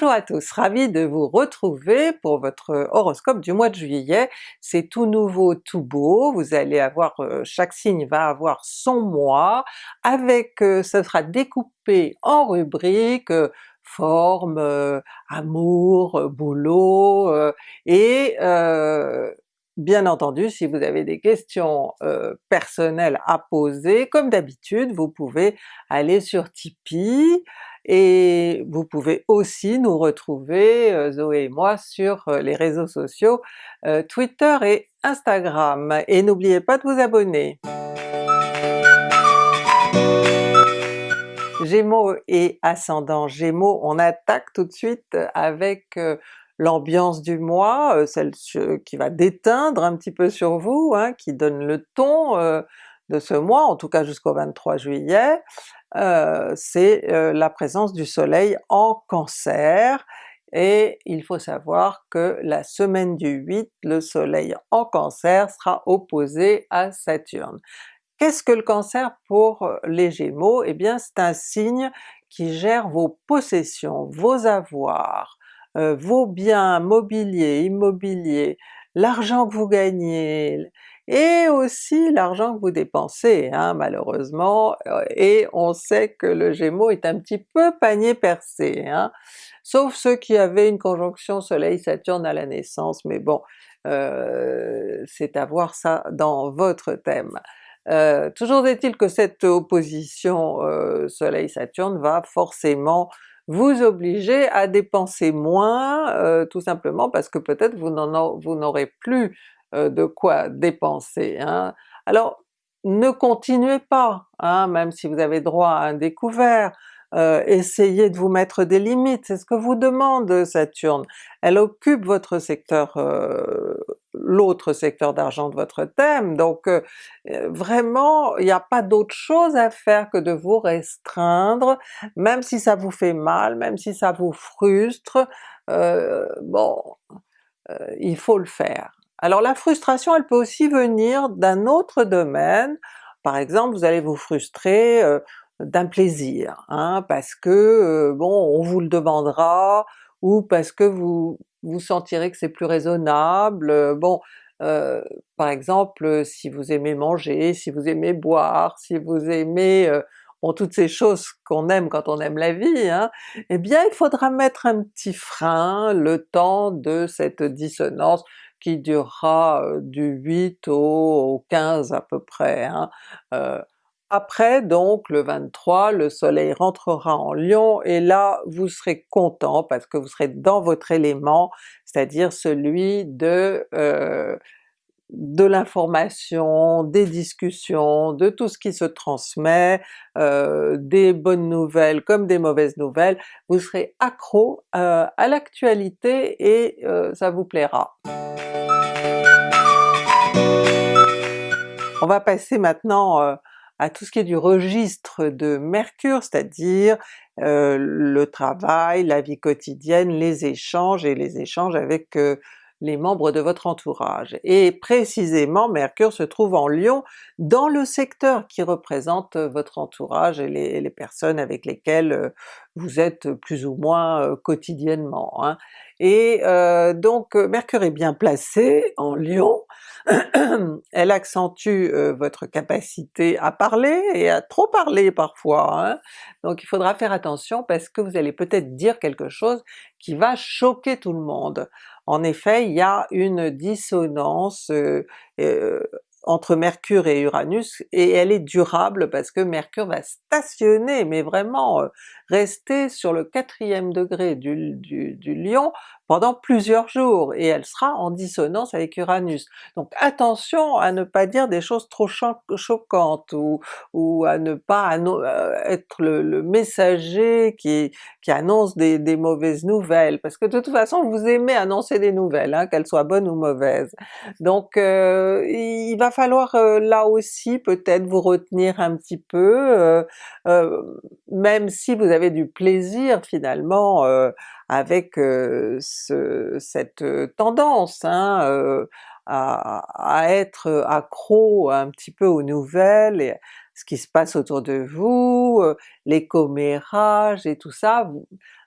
Bonjour à tous, ravi de vous retrouver pour votre horoscope du mois de juillet. C'est tout nouveau, tout beau, vous allez avoir, euh, chaque signe va avoir son mois, avec, euh, ce sera découpé en rubriques, euh, forme, amour, boulot, et Bien entendu, si vous avez des questions personnelles à poser, comme d'habitude, vous pouvez aller sur Tipeee, et vous pouvez aussi nous retrouver, Zoé et moi, sur les réseaux sociaux Twitter et Instagram. Et n'oubliez pas de vous abonner! Gémeaux et ascendant Gémeaux, on attaque tout de suite avec l'ambiance du mois, euh, celle qui va déteindre un petit peu sur vous, hein, qui donne le ton euh, de ce mois, en tout cas jusqu'au 23 juillet, euh, c'est la présence du soleil en Cancer, et il faut savoir que la semaine du 8, le soleil en Cancer sera opposé à Saturne. Qu'est-ce que le Cancer pour les Gémeaux? Eh bien c'est un signe qui gère vos possessions, vos avoirs, euh, vos biens mobiliers, immobiliers, l'argent que vous gagnez, et aussi l'argent que vous dépensez hein, malheureusement, euh, et on sait que le Gémeaux est un petit peu panier percé, hein, sauf ceux qui avaient une conjonction Soleil-Saturne à la naissance, mais bon, euh, c'est à voir ça dans votre thème. toujours est-il que cette opposition Soleil-Saturne va forcément vous obliger à dépenser moins, euh, tout simplement parce que peut-être vous n'aurez plus euh, de quoi dépenser. Hein. Alors ne continuez pas, hein, même si vous avez droit à un découvert, euh, essayez de vous mettre des limites, c'est ce que vous demande Saturne. Elle occupe votre secteur, euh, l'autre secteur d'argent de votre thème, donc euh, vraiment il n'y a pas d'autre chose à faire que de vous restreindre, même si ça vous fait mal, même si ça vous frustre, bon, il faut le faire. Alors la frustration elle peut aussi venir d'un autre domaine, par exemple vous allez vous frustrer d'un plaisir, hein, parce que bon on vous le demandera, ou parce que vous vous sentirez que c'est plus raisonnable, bon euh, par exemple si vous aimez manger, si vous aimez boire, si vous aimez bon, toutes ces choses qu'on aime quand on aime la vie, hein, eh bien il faudra mettre un petit frein le temps de cette dissonance qui durera du 8 au, 15 à peu près. Hein. Après donc le 23, le soleil rentrera en Lion et là vous serez content parce que vous serez dans votre élément, c'est-à-dire celui de euh, de l'information, des discussions, de tout ce qui se transmet, euh, des bonnes nouvelles comme des mauvaises nouvelles, vous serez accro euh, à l'actualité et ça vous plaira. On va passer maintenant à tout ce qui est du registre de Mercure, c'est-à-dire euh, le travail, la vie quotidienne, les échanges et les échanges avec euh, les membres de votre entourage. Et précisément Mercure se trouve en Lion dans le secteur qui représente votre entourage et les, personnes avec lesquelles euh, vous êtes plus ou moins quotidiennement. Hein. Et donc Mercure est bien placé en Lion, elle accentue votre capacité à parler et à trop parler parfois, hein. donc il faudra faire attention parce que vous allez peut-être dire quelque chose qui va choquer tout le monde. En effet, il y a une dissonance entre Mercure et Uranus, et elle est durable parce que Mercure va stationner, mais vraiment euh, rester sur le quatrième degré du Lion pendant plusieurs jours, et elle sera en dissonance avec Uranus. Donc attention à ne pas dire des choses trop choquantes, ou, ou à ne pas euh, être le, messager qui, qui annonce des, mauvaises nouvelles, parce que de toute façon vous aimez annoncer des nouvelles, hein, qu'elles soient bonnes ou mauvaises. Donc euh, il va falloir euh, là aussi peut-être vous retenir un petit peu, même si vous avez du plaisir finalement avec ce, cette tendance hein, à, être accro un petit peu aux nouvelles et ce qui se passe autour de vous, les commérages et tout ça,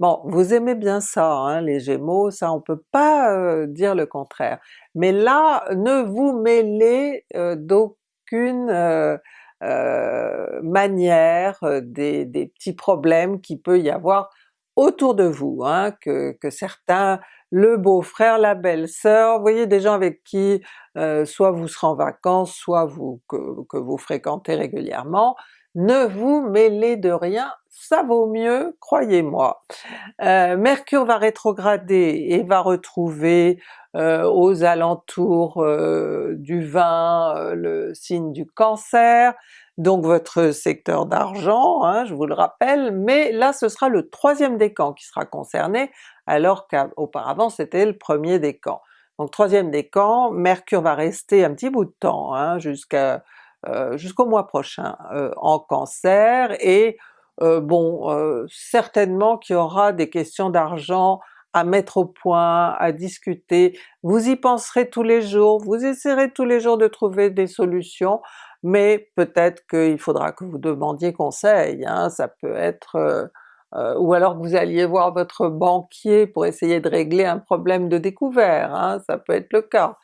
Bon, vous aimez bien ça, hein, les Gémeaux, ça on peut pas dire le contraire. Mais là, ne vous mêlez d'aucune manière des, petits problèmes qui peut y avoir autour de vous, hein, que, certains, le beau-frère, la belle-sœur, voyez des gens avec qui soit vous serez en vacances, soit vous, que vous fréquentez régulièrement, ne vous mêlez de rien, ça vaut mieux, croyez-moi. Euh, Mercure va rétrograder et va retrouver euh, aux alentours euh, du 20 le signe du Cancer, donc votre secteur d'argent, hein, je vous le rappelle, mais là ce sera le troisième décan qui sera concerné, alors qu'auparavant c'était le premier décan. Donc troisième décan, Mercure va rester un petit bout de temps, hein, euh, jusqu'au mois prochain euh, en Cancer, et euh, bon, certainement qu'il y aura des questions d'argent à mettre au point, à discuter, vous y penserez tous les jours, vous essaierez tous les jours de trouver des solutions, mais peut-être qu'il faudra que vous demandiez conseil, hein, ça peut être... ou alors que vous alliez voir votre banquier pour essayer de régler un problème de découvert, hein, ça peut être le cas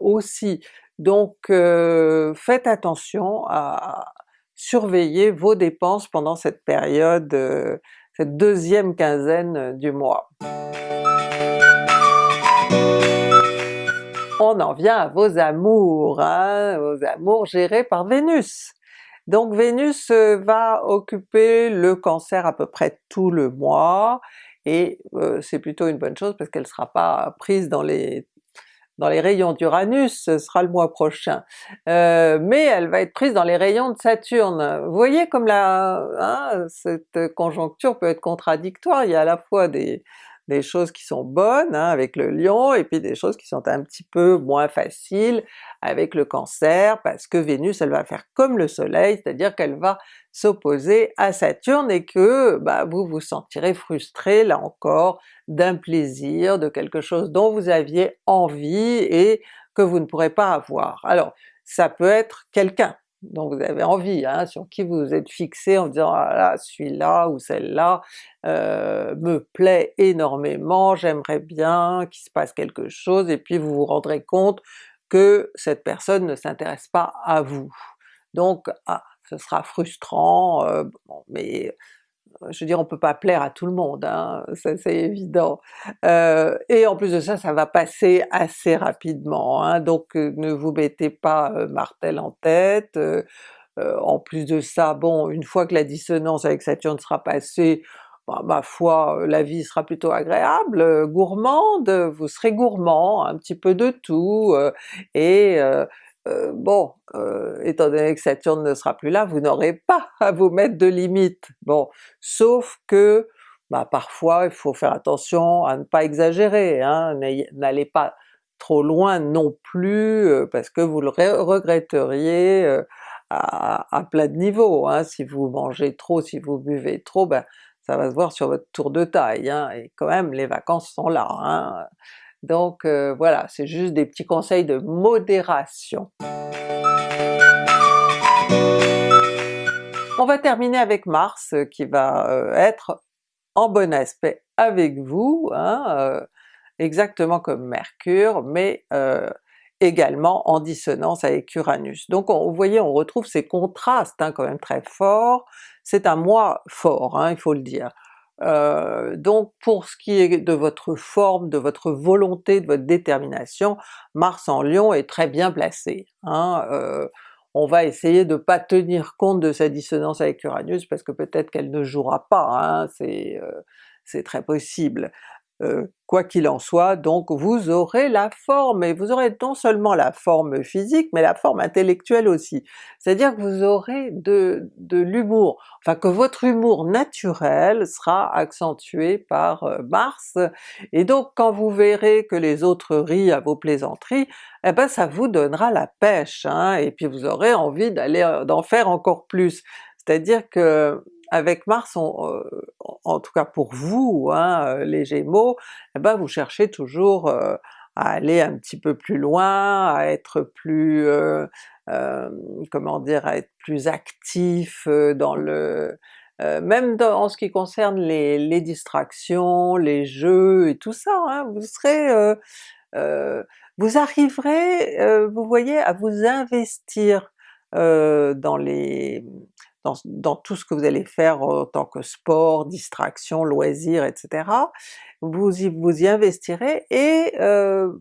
aussi. Donc euh, faites attention à surveiller vos dépenses pendant cette période, euh, cette deuxième quinzaine du mois. On en vient à vos amours, hein, vos amours gérés par Vénus. Donc Vénus euh, va occuper le Cancer à peu près tout le mois, et c'est plutôt une bonne chose parce qu'elle ne sera pas prise dans les dans les rayons d'Uranus, ce sera le mois prochain, euh, mais elle va être prise dans les rayons de Saturne. Vous voyez comme la, hein, cette conjoncture peut être contradictoire, il y a à la fois des, des choses qui sont bonnes hein, avec le lion, et puis des choses qui sont un petit peu moins faciles avec le cancer, parce que Vénus elle va faire comme le soleil, c'est-à-dire qu'elle va s'opposer à Saturne et que bah, vous vous sentirez frustré là encore d'un plaisir, de quelque chose dont vous aviez envie et que vous ne pourrez pas avoir. Alors ça peut être quelqu'un, dont vous avez envie, hein, sur qui vous vous êtes fixé en disant ah là celui-là ou celle-là euh, me plaît énormément, j'aimerais bien qu'il se passe quelque chose, et puis vous vous rendrez compte que cette personne ne s'intéresse pas à vous. Donc ah, ce sera frustrant, euh, mais je veux dire on peut pas plaire à tout le monde, hein, ça c'est évident. Euh, et en plus de ça, ça va passer assez rapidement, hein, donc euh, ne vous mettez pas euh, martel en tête. en plus de ça, bon, une fois que la dissonance avec Saturne sera passée, bah, ma foi, la vie sera plutôt agréable, gourmande, vous serez gourmand, un petit peu de tout, et euh, bon, euh, étant donné que Saturne ne sera plus là, vous n'aurez pas à vous mettre de limites. Bon, sauf que bah, parfois il faut faire attention à ne pas exagérer, hein, n'allez pas trop loin non plus euh, parce que vous le regretteriez à, plein de niveaux. Hein. Si vous mangez trop, si vous buvez trop, ben, ça va se voir sur votre tour de taille, hein, et quand même les vacances sont là. Donc euh, voilà, c'est juste des petits conseils de modération. On va terminer avec Mars euh, qui va euh, être en bon aspect avec vous, hein, exactement comme Mercure, mais également en dissonance avec Uranus. Donc vous voyez, on retrouve ces contrastes hein, quand même très forts, c'est un mois fort, hein, il faut le dire. Euh, donc pour ce qui est de votre forme, de votre volonté, de votre détermination, Mars en Lion est très bien placé. Hein, euh, on va essayer de pas tenir compte de sa dissonance avec Uranus parce que peut-être qu'elle ne jouera pas, hein, c'est euh, très possible. Euh, quoi qu'il en soit, donc vous aurez la forme, et vous aurez non seulement la forme physique, mais la forme intellectuelle aussi. C'est-à-dire que vous aurez de, de l'humour, enfin que votre humour naturel sera accentué par euh, Mars, et donc quand vous verrez que les autres rient à vos plaisanteries, eh ben ça vous donnera la pêche, hein, et puis vous aurez envie d'aller euh, d'en faire encore plus. C'est-à-dire que avec Mars, euh, en tout cas pour vous, hein, euh, les Gémeaux, eh ben vous cherchez toujours euh, à aller un petit peu plus loin, à être plus, euh, comment dire, à être plus actif dans le... même en ce qui concerne les, les, distractions, les jeux et tout ça, hein, vous serez... vous arriverez, vous voyez, à vous investir dans les dans, tout ce que vous allez faire en tant que sport, distraction, loisirs, etc. Vous y, vous y investirez et euh,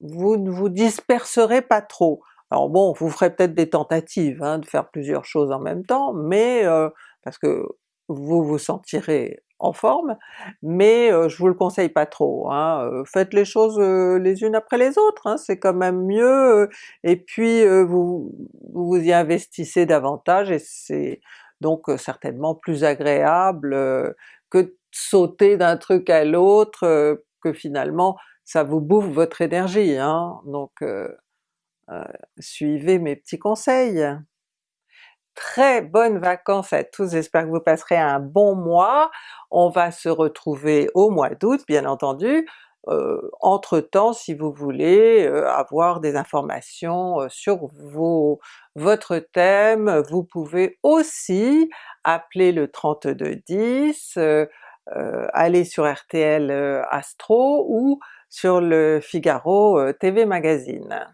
vous ne vous disperserez pas trop. Alors bon, vous ferez peut-être des tentatives hein, de faire plusieurs choses en même temps, mais euh, parce que vous vous sentirez en forme, mais euh, je vous le conseille pas trop, hein. Euh, faites les choses euh, les unes après les autres, hein, c'est quand même mieux, et puis vous, vous y investissez davantage et c'est donc certainement plus agréable que de sauter d'un truc à l'autre, que finalement ça vous bouffe votre énergie, hein. donc suivez mes petits conseils très bonnes vacances à tous, j'espère que vous passerez un bon mois. On va se retrouver au mois d'août bien entendu. Euh, entre-temps, si vous voulez euh, avoir des informations euh, sur vos, votre thème, vous pouvez aussi appeler le 3210, aller sur RTL Astro ou sur le Figaro TV Magazine.